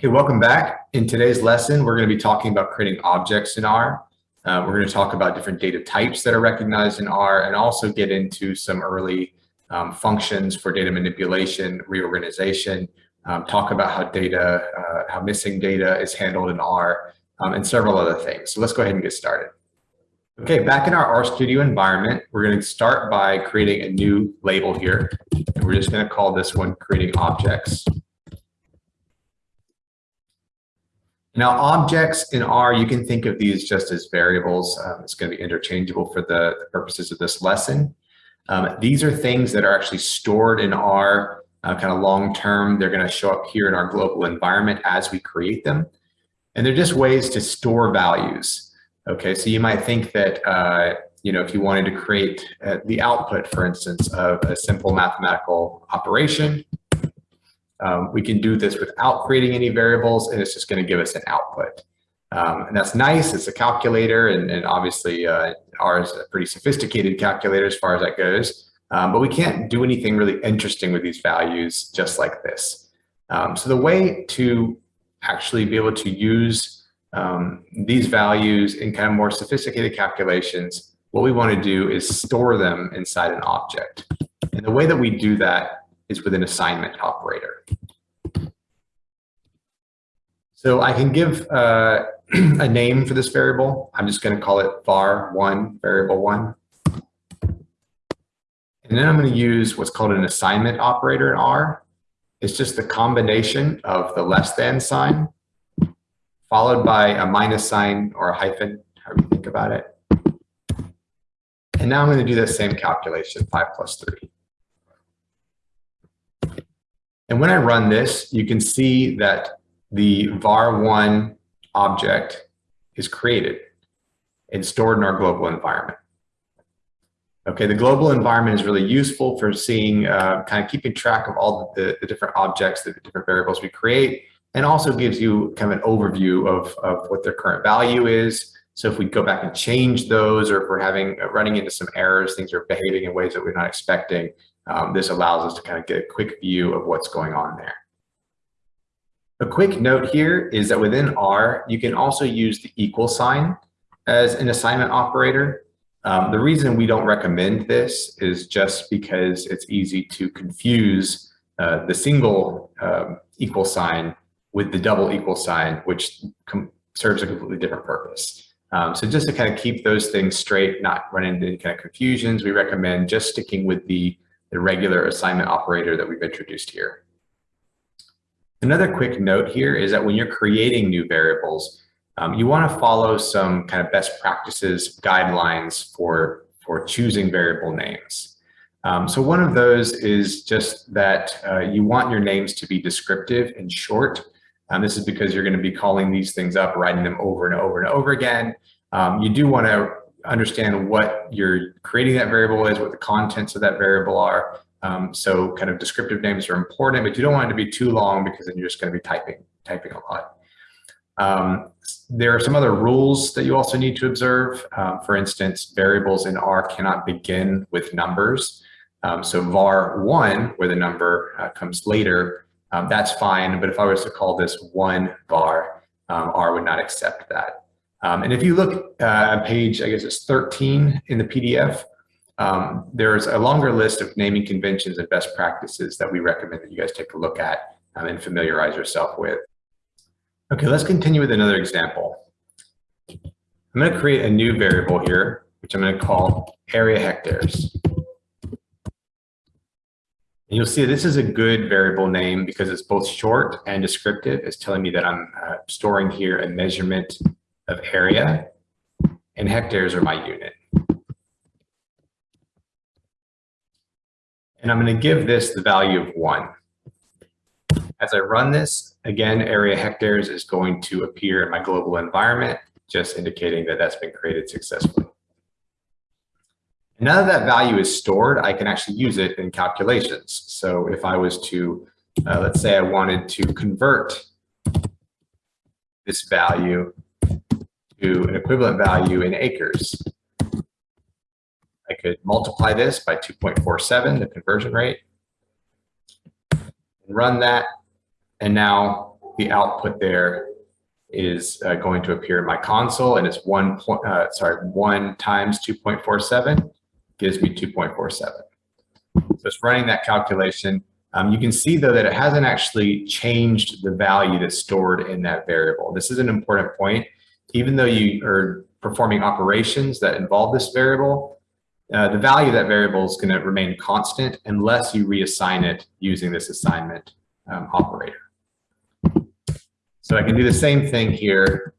Okay, welcome back. In today's lesson, we're going to be talking about creating objects in R. Uh, we're going to talk about different data types that are recognized in R and also get into some early um, functions for data manipulation, reorganization, um, talk about how data, uh, how missing data is handled in R, um, and several other things. So let's go ahead and get started. Okay, back in our RStudio environment, we're going to start by creating a new label here. And we're just going to call this one creating objects. Now, objects in R, you can think of these just as variables. Um, it's going to be interchangeable for the, the purposes of this lesson. Um, these are things that are actually stored in R uh, kind of long term. They're going to show up here in our global environment as we create them. And they're just ways to store values. Okay, so you might think that, uh, you know, if you wanted to create uh, the output, for instance, of a simple mathematical operation, um, we can do this without creating any variables and it's just going to give us an output. Um, and that's nice. It's a calculator and, and obviously uh, ours is a pretty sophisticated calculator as far as that goes. Um, but we can't do anything really interesting with these values just like this. Um, so the way to actually be able to use um, these values in kind of more sophisticated calculations, what we want to do is store them inside an object. And the way that we do that is with an assignment operator. So I can give uh, a name for this variable. I'm just going to call it var1, variable 1. And then I'm going to use what's called an assignment operator in R. It's just the combination of the less than sign followed by a minus sign or a hyphen, however you think about it. And now I'm going to do the same calculation, 5 plus 3. And when I run this, you can see that the var1 object is created and stored in our global environment. Okay, the global environment is really useful for seeing, uh, kind of keeping track of all the, the different objects, the different variables we create, and also gives you kind of an overview of, of what their current value is. So if we go back and change those, or if we're having uh, running into some errors, things are behaving in ways that we're not expecting, um, this allows us to kind of get a quick view of what's going on there. A quick note here is that within R, you can also use the equal sign as an assignment operator. Um, the reason we don't recommend this is just because it's easy to confuse uh, the single um, equal sign with the double equal sign, which serves a completely different purpose. Um, so just to kind of keep those things straight, not run into any kind of confusions, we recommend just sticking with the the regular assignment operator that we've introduced here. Another quick note here is that when you're creating new variables, um, you want to follow some kind of best practices guidelines for, for choosing variable names. Um, so one of those is just that uh, you want your names to be descriptive and short. Um, this is because you're going to be calling these things up, writing them over and over and over again. Um, you do want to understand what you're creating that variable is, what the contents of that variable are. Um, so kind of descriptive names are important, but you don't want it to be too long because then you're just going to be typing, typing a lot. Um, there are some other rules that you also need to observe. Um, for instance, variables in R cannot begin with numbers. Um, so var1, where the number uh, comes later, um, that's fine. But if I was to call this one var, um, R would not accept that. And if you look uh, page, I guess it's 13 in the PDF, um, there's a longer list of naming conventions and best practices that we recommend that you guys take a look at um, and familiarize yourself with. Okay, let's continue with another example. I'm going to create a new variable here, which I'm going to call area hectares. And you'll see this is a good variable name because it's both short and descriptive. It's telling me that I'm uh, storing here a measurement of area, and hectares are my unit. And I'm going to give this the value of 1. As I run this, again, area hectares is going to appear in my global environment, just indicating that that's been created successfully. Now that that value is stored, I can actually use it in calculations. So if I was to, uh, let's say I wanted to convert this value to an equivalent value in acres. I could multiply this by 2.47, the conversion rate, and run that. And now the output there is uh, going to appear in my console and it's one point, uh, sorry, one times 2.47 gives me 2.47. So it's running that calculation. Um, you can see though that it hasn't actually changed the value that's stored in that variable. This is an important point. Even though you are performing operations that involve this variable, uh, the value of that variable is going to remain constant unless you reassign it using this assignment um, operator. So I can do the same thing here,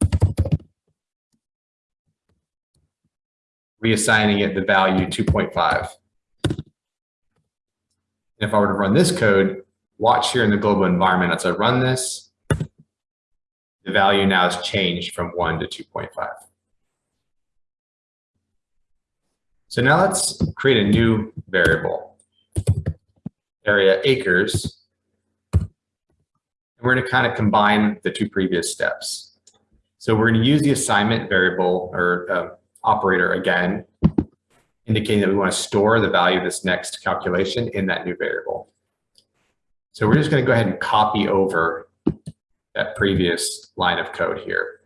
reassigning it the value 2.5. If I were to run this code, watch here in the global environment as I run this, the value now has changed from 1 to 2.5. So now let's create a new variable, area acres. And we're going to kind of combine the two previous steps. So we're going to use the assignment variable or uh, operator again, indicating that we want to store the value of this next calculation in that new variable. So we're just going to go ahead and copy over that previous line of code here.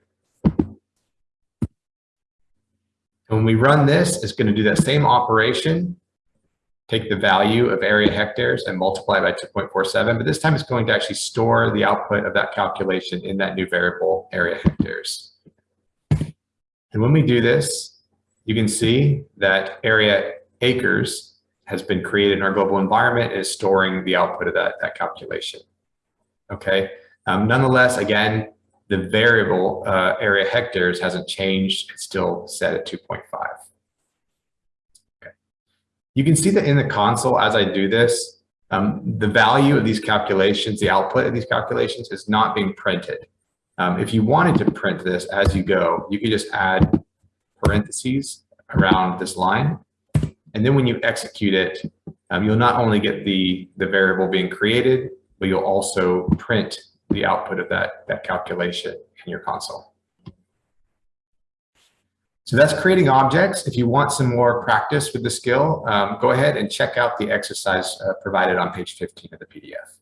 And when we run this, it's going to do that same operation, take the value of area hectares and multiply by 2.47, but this time it's going to actually store the output of that calculation in that new variable area hectares. And when we do this, you can see that area acres has been created in our global environment is storing the output of that, that calculation. Okay. Um, nonetheless, again, the variable uh, area hectares hasn't changed. It's still set at 2.5. Okay. You can see that in the console as I do this, um, the value of these calculations, the output of these calculations is not being printed. Um, if you wanted to print this as you go, you could just add parentheses around this line. And then when you execute it, um, you'll not only get the, the variable being created, but you'll also print the output of that, that calculation in your console. So that's creating objects. If you want some more practice with the skill, um, go ahead and check out the exercise uh, provided on page 15 of the PDF.